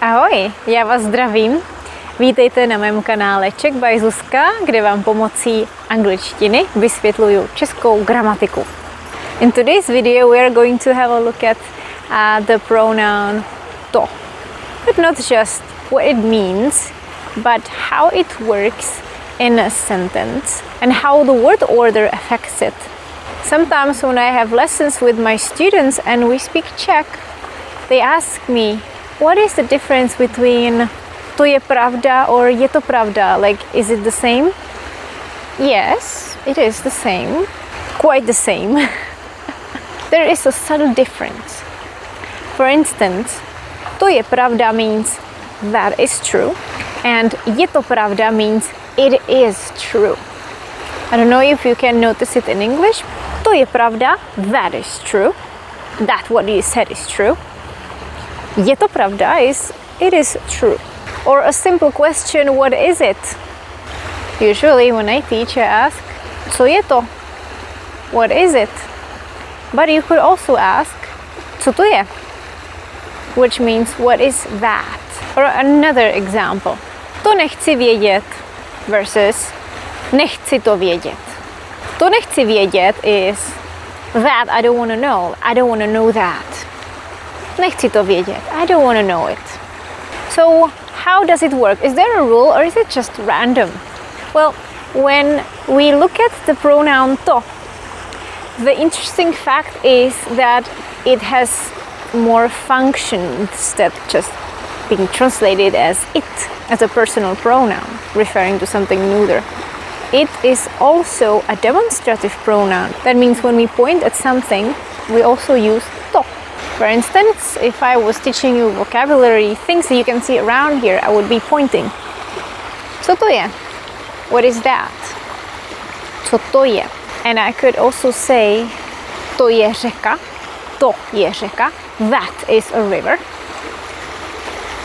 Ahoj, já vás zdravím. Vítejte na mém kanále Czech by Zuzka, kde vám pomocí angličtiny vysvětluju českou gramatiku. In today's video we are going to have a look at uh, the pronoun to. But not just what it means, but how it works in a sentence and how the word order affects it. Sometimes when I have lessons with my students and we speak Czech, they ask me, what is the difference between to je pravda or je to pravda? Like, is it the same? Yes, it is the same. Quite the same. there is a subtle difference. For instance, to je pravda means that is true, and je to pravda means it is true. I don't know if you can notice it in English. To je pravda, that is true. That what you said is true. Je to pravda is it is true. Or a simple question, what is it? Usually when I teach I ask, co je to? What is it? But you could also ask, co to je? Which means what is that? Or another example, to nechci vědět versus nechci to vědět. To nechci vědět is that I don't want to know. I don't want to know that. Nechci to vědět. I don't want to know it. So how does it work? Is there a rule or is it just random? Well, when we look at the pronoun to, the interesting fact is that it has more functions that just being translated as it as a personal pronoun, referring to something neuter. It is also a demonstrative pronoun. That means when we point at something, we also use to. For instance, if I was teaching you vocabulary, things that you can see around here, I would be pointing. Co to je? What is that? Co to je? And I could also say to je řeka. To je řeka. That is a river.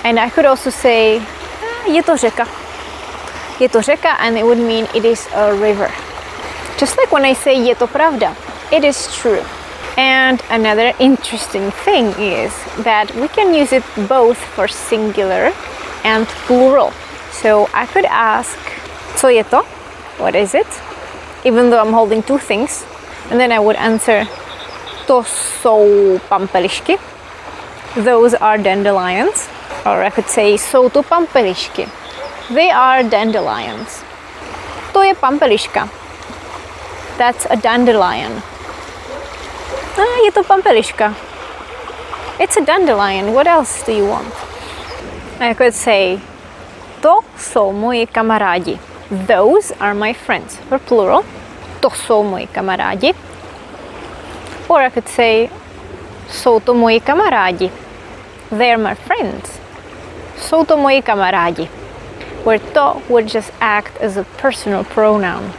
And I could also say ah, je to řeka. Je to řeka and it would mean it is a river. Just like when I say je to pravda, it is true. And another interesting thing is that we can use it both for singular and plural. So I could ask, co je to? What is it? Even though I'm holding two things. And then I would answer, to jsou pampelišky. Those are dandelions. Or I could say, jsou to pampelišky. They are dandelions. To je pampeliška. That's a dandelion. Ah, je to pampeliška. It's a dandelion. What else do you want? I could say, to jsou moji kamarádi. Those are my friends. For plural, to jsou moji kamarádi. Or I could say, jsou to moji kamarádi. They're my friends. Jsou to moji kamarádi. Where to would just act as a personal pronoun.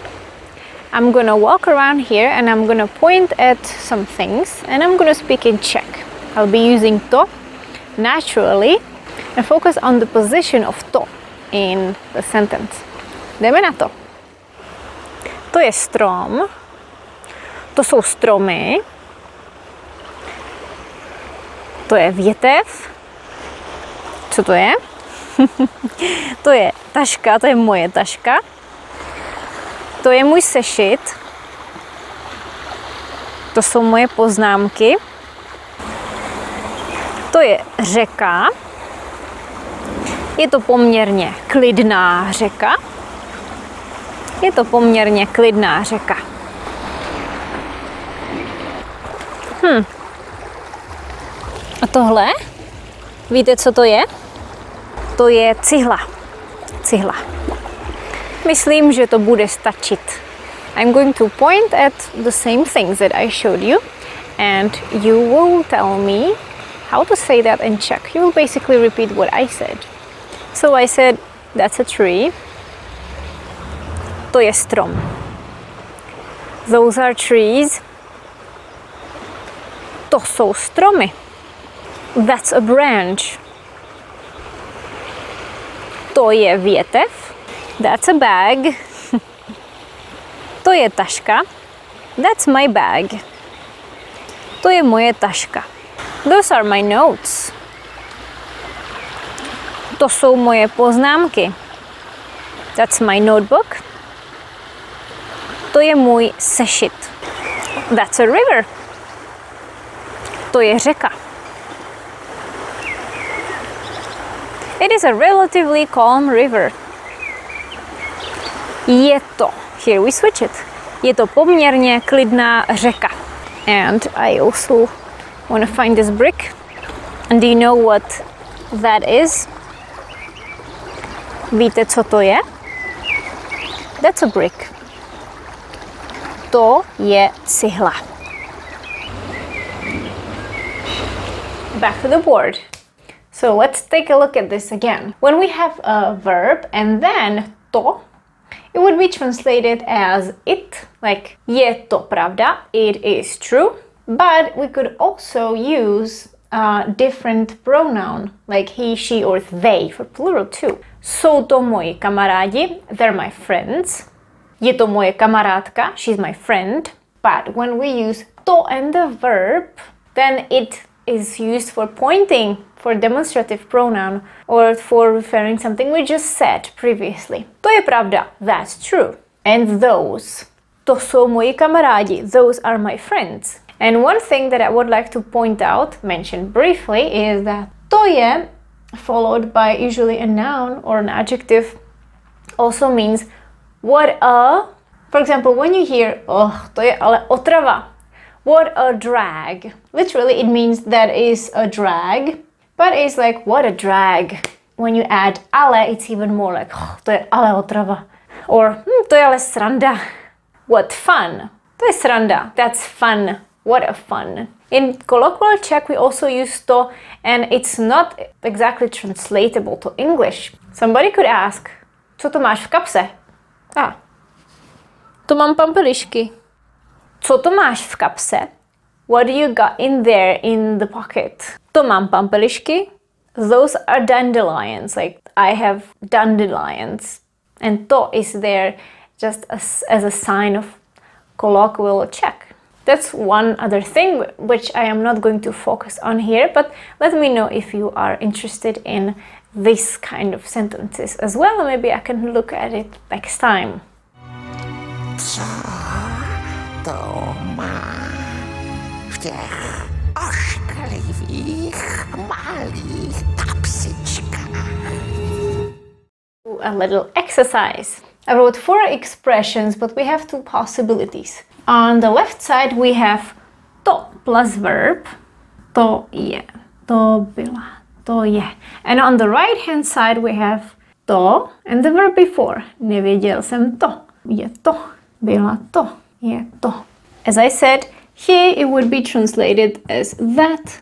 I'm gonna walk around here and I'm gonna point at some things and I'm gonna speak in Czech. I'll be using to naturally and focus on the position of to in the sentence. Jdeme na to. To je strom, to jsou stromy, to je větev, co to je? to je taška, to je moje taška. To je můj sešit. To jsou moje poznámky. To je řeka. Je to poměrně klidná řeka. Je to poměrně klidná řeka. Hm. A tohle? Víte, co to je? To je cihla. Cihla. Myslím, že to bude stačit. I'm going to point at the same things that I showed you and you will tell me how to say that in Czech. You will basically repeat what I said. So I said, that's a tree. To je strom. Those are trees. To jsou stromy. That's a branch. To je větev. That's a bag. to je taška. That's my bag. To je moje taška. Those are my notes. To jsou moje poznámky. That's my notebook. To je můj sešit. That's a river. To je řeka. It is a relatively calm river. Je to, here we switch it, je to poměrně klidná řeka. And I also want to find this brick. And do you know what that is? Víte, co to je? That's a brick. To je cihla. Back to the board. So let's take a look at this again. When we have a verb and then to, it would be translated as it, like je to pravda, it is true. But we could also use a different pronoun, like he, she, or they for plural too. Jsou to moji kamarádi, they're my friends. Je to moje kamarádka, she's my friend. But when we use to and the verb, then it is used for pointing for demonstrative pronoun or for referring something we just said previously. To je pravda, that's true. And those. To jsou moji kamarádi, those are my friends. And one thing that I would like to point out, mention briefly, is that to je followed by usually a noun or an adjective also means what a for example when you hear oh to je ale otrava what a drag literally it means that is a drag but it's like what a drag when you add ale it's even more like oh, to je ale otrava or hm, to je ale sranda what fun to je sranda that's fun what a fun in colloquial Czech, we also use to, and it's not exactly translatable to English. Somebody could ask, co to máš v kapse? Ah, to mám pampelišky. Co to máš v kapse? What do you got in there in the pocket? To mám pampelišky. Those are dandelions, like I have dandelions. And to is there just as, as a sign of colloquial Czech. That's one other thing which I am not going to focus on here, but let me know if you are interested in this kind of sentences as well. Maybe I can look at it next time. Co to má v těch malých? A little exercise. I wrote four expressions, but we have two possibilities. On the left side we have to plus verb, to je, to byla, to je. And on the right hand side we have to and the verb before. Nevěděl jsem to, je to, byla to, je to. As I said, here it would be translated as that,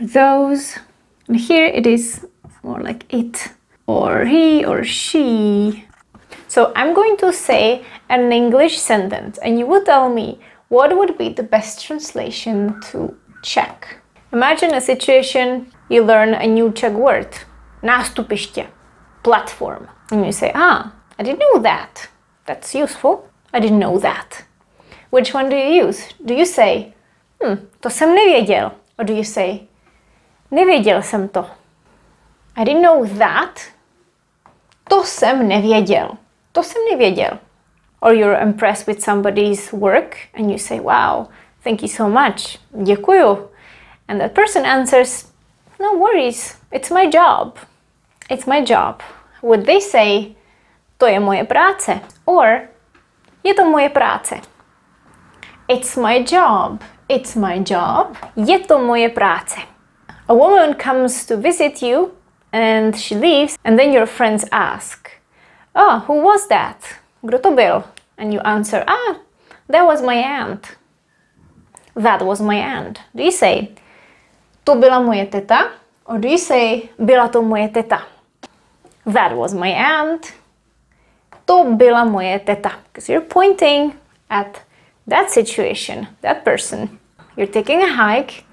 those, and here it is more like it, or he or she. So I'm going to say an English sentence and you will tell me what would be the best translation to Czech. Imagine a situation you learn a new Czech word, nástupiště, platform. And you say, ah, I didn't know that. That's useful. I didn't know that. Which one do you use? Do you say, hm, to jsem nevěděl? Or do you say, nevěděl jsem to? I didn't know that. To jsem nevěděl. To jsem nevěděl or you're impressed with somebody's work and you say, wow, thank you so much, děkuju. And that person answers, no worries, it's my job. It's my job. Would they say, to je moje práce? Or, je to moje práce. It's my job. It's my job. Je to moje práce. A woman comes to visit you and she leaves and then your friends ask, oh, who was that? Kdo to byl? And you answer, ah, that was my aunt. That was my aunt. Do you say, to byla moje teta? Or do you say, byla to moje teta? That was my aunt. To byla moje teta. Because you're pointing at that situation, that person. You're taking a hike,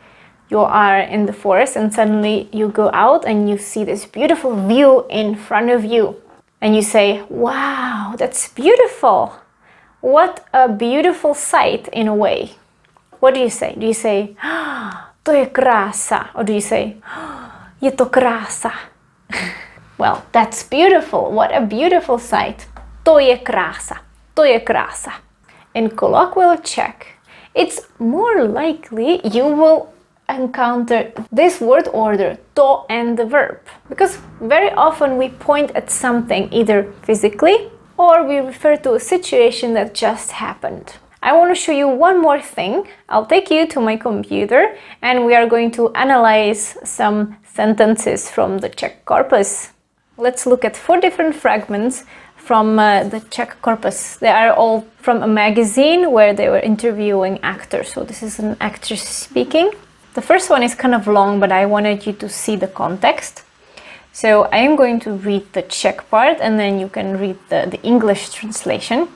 you are in the forest and suddenly you go out and you see this beautiful view in front of you and you say, wow, that's beautiful. What a beautiful sight in a way. What do you say? Do you say, to je krása? Or do you say, je to krása? Well, that's beautiful. What a beautiful sight. To je krása. To je krása. In colloquial Czech, it's more likely you will encounter this word order, to and the verb. Because very often we point at something either physically or we refer to a situation that just happened. I want to show you one more thing. I'll take you to my computer and we are going to analyze some sentences from the Czech corpus. Let's look at four different fragments from uh, the Czech corpus. They are all from a magazine where they were interviewing actors. So this is an actor speaking. The first one is kind of long, but I wanted you to see the context. So I am going to read the Czech part and then you can read the, the English translation.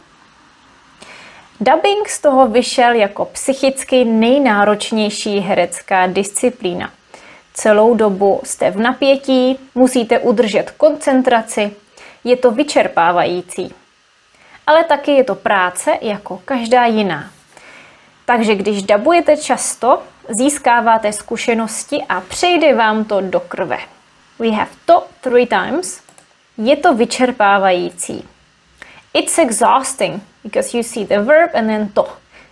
Dubbing z toho vyšel jako psychicky nejnáročnější herecká disciplína. Celou dobu jste v napětí, musíte udržet koncentraci, je to vyčerpávající. Ale taky je to práce jako každá jiná. Takže když dabujete často, získáváte zkušenosti a přejde vám to do krve. We have to three times. Je to vyčerpávající. It's exhausting because you see the verb and then to.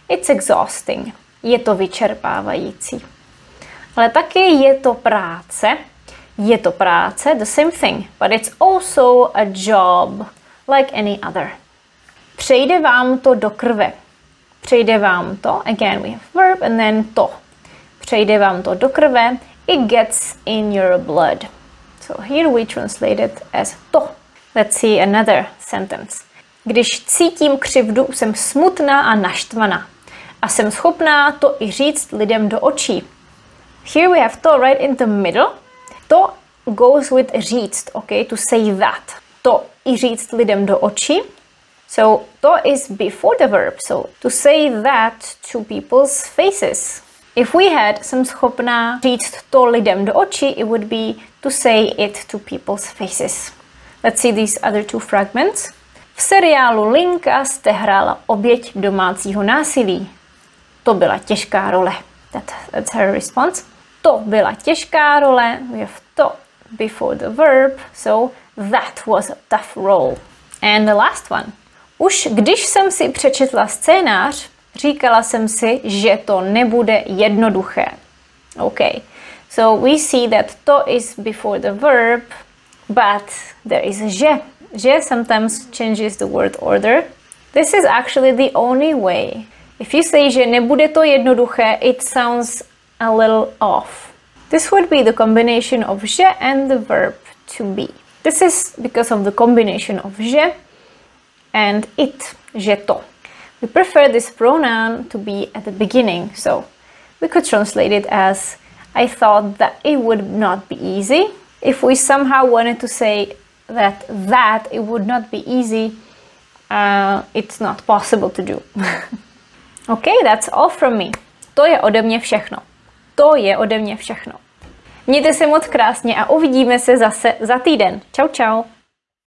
It's exhausting. Je to vyčerpávající. Ale taky je to práce. Je to práce, the same thing, but it's also a job like any other. Přejde vám to do krve. Přejde vám to, again we have verb and then to. Přejde vám to do krve, it gets in your blood. So here we translate it as to. Let's see another sentence. Když cítím křivdu, jsem smutná a naštvaná. A jsem schopná to i říct lidem do očí. Here we have to right in the middle. To goes with říct, okay, to say that. To i říct lidem do očí. So to is before the verb. So to say that to people's faces. If we had jsem schopná říct to lidem do očí, it would be to say it to people's faces. Let's see these other two fragments. V seriálu Linka jste hrála oběť domácího násilí. To byla těžká role. That, that's her response. To byla těžká role. We have to before the verb. So that was a tough role. And the last one. Už když jsem si přečetla scénář, říkala jsem si, že to nebude jednoduché. Okay. So we see that to is before the verb, but there is že Že sometimes changes the word order. This is actually the only way. If you say že nebude to jednoduché, it sounds a little off. This would be the combination of je and the verb to be. This is because of the combination of je and it, že to. We prefer this pronoun to be at the beginning, so we could translate it as I thought that it would not be easy. If we somehow wanted to say that that it would not be easy uh, it's not possible to do okay that's all from me to je ode mě všechno to je ode mě všechno Mějte se moc krásně a uvidíme se zase za týden. Čau, čau.